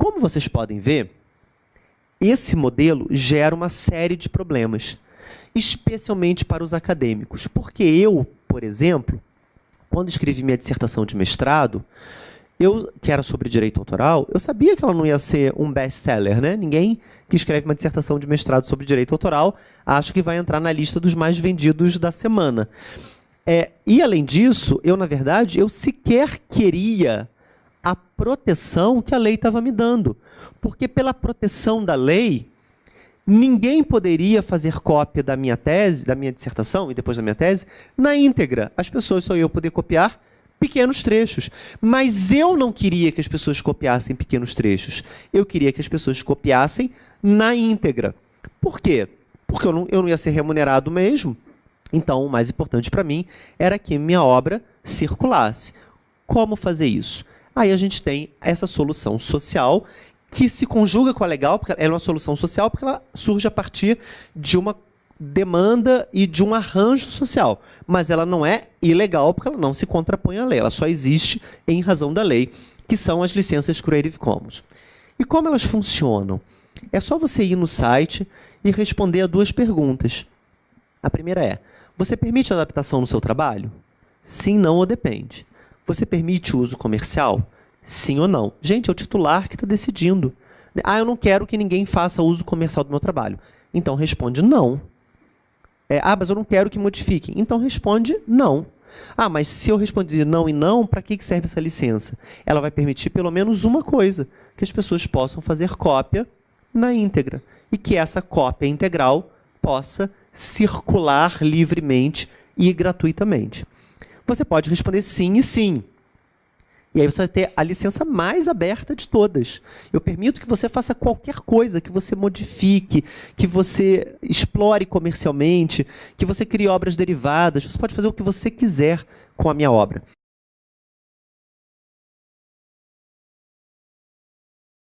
Como vocês podem ver, esse modelo gera uma série de problemas, especialmente para os acadêmicos. Porque eu, por exemplo, quando escrevi minha dissertação de mestrado, eu, que era sobre direito autoral, eu sabia que ela não ia ser um best-seller, né? Ninguém que escreve uma dissertação de mestrado sobre direito autoral acha que vai entrar na lista dos mais vendidos da semana. É, e, além disso, eu, na verdade, eu sequer queria a proteção que a lei estava me dando. Porque pela proteção da lei, ninguém poderia fazer cópia da minha tese, da minha dissertação e depois da minha tese, na íntegra. As pessoas só iam poder copiar pequenos trechos. Mas eu não queria que as pessoas copiassem pequenos trechos. Eu queria que as pessoas copiassem na íntegra. Por quê? Porque eu não, eu não ia ser remunerado mesmo. Então, o mais importante para mim era que minha obra circulasse. Como fazer isso? Aí a gente tem essa solução social que se conjuga com a legal, porque ela é uma solução social, porque ela surge a partir de uma demanda e de um arranjo social. Mas ela não é ilegal porque ela não se contrapõe à lei. Ela só existe em razão da lei, que são as licenças Creative Commons. E como elas funcionam? É só você ir no site e responder a duas perguntas. A primeira é, você permite adaptação no seu trabalho? Sim, não ou depende. Você permite uso comercial? Sim ou não? Gente, é o titular que está decidindo. Ah, eu não quero que ninguém faça uso comercial do meu trabalho. Então responde não. É, ah, mas eu não quero que modifiquem. Então responde não. Ah, mas se eu responder não e não, para que serve essa licença? Ela vai permitir pelo menos uma coisa, que as pessoas possam fazer cópia na íntegra. E que essa cópia integral possa circular livremente e gratuitamente. Você pode responder sim e sim. E aí você vai ter a licença mais aberta de todas. Eu permito que você faça qualquer coisa, que você modifique, que você explore comercialmente, que você crie obras derivadas. Você pode fazer o que você quiser com a minha obra.